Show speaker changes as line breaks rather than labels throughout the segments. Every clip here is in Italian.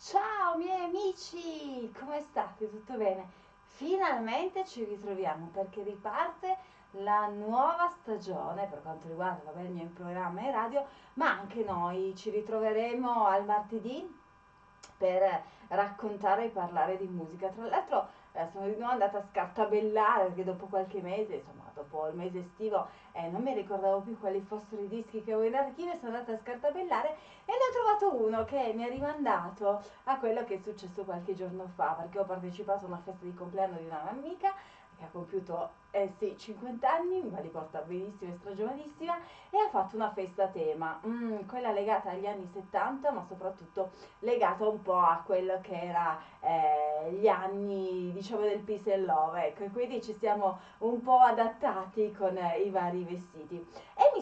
Ciao miei amici, come state? Tutto bene? Finalmente ci ritroviamo perché riparte la nuova stagione per quanto riguarda vabbè, il mio programma in radio, ma anche noi ci ritroveremo al martedì per raccontare e parlare di musica. Tra l'altro eh, sono di nuovo andata a scartabellare perché dopo qualche mese, insomma dopo il mese estivo, eh, non mi ricordavo più quali fossero i dischi che avevo in archivio, sono andata a scartabellare e ne ho trovato uno che mi ha rimandato a quello che è successo qualche giorno fa perché ho partecipato a una festa di compleanno di una che ha compiuto eh sì, 50 anni, ma li porta benissimo, è stragiovanissima, e ha fatto una festa a tema, mm, quella legata agli anni 70, ma soprattutto legata un po' a quello che era eh, gli anni, diciamo, del peace and love, ecco, e quindi ci siamo un po' adattati con eh, i vari vestiti.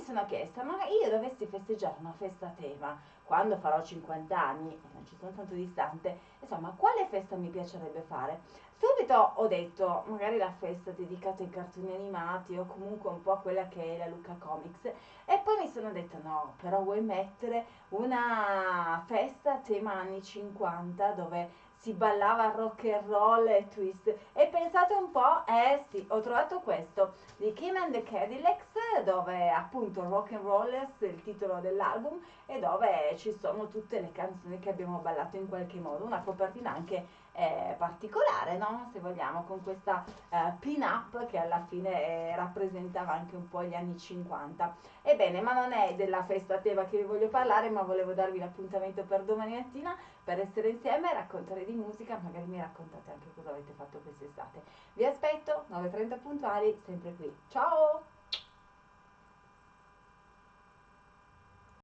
Sono chiesta, ma io dovessi festeggiare una festa a tema, quando farò 50 anni, e non ci sono tanto distante, insomma, quale festa mi piacerebbe fare? Subito ho detto, magari la festa dedicata ai cartoni animati o comunque un po' a quella che è la Luca Comics. E poi mi sono detta, no, però vuoi mettere una festa a tema anni 50 dove si ballava rock and roll e twist. E pensate un po', eh sì, ho trovato questo di Kim and the Cadillacs, dove appunto Rock and Rollers è il titolo dell'album e dove ci sono tutte le canzoni che abbiamo ballato in qualche modo. Una copertina anche eh, particolare, no? Se vogliamo, con questa eh, pin-up che alla fine eh, rappresentava anche un po' gli anni 50. Ebbene, ma non è della festa Teva che vi voglio parlare, ma volevo darvi l'appuntamento per domani mattina per essere insieme e raccontare di musica, magari mi raccontate anche cosa avete fatto quest'estate. Vi aspetto, 9.30 puntuali, sempre qui. Ciao!